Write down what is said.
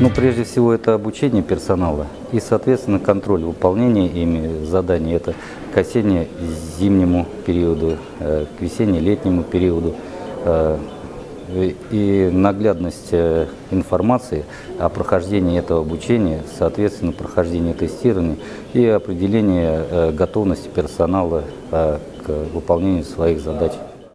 Ну, прежде всего, это обучение персонала и, соответственно, контроль выполнения ими заданий. Это к осенне-зимнему периоду, э, к весенне-летнему периоду. Э, и наглядность э, информации о прохождении этого обучения, соответственно, прохождение тестирования и определение готовности персонала к выполнению своих задач.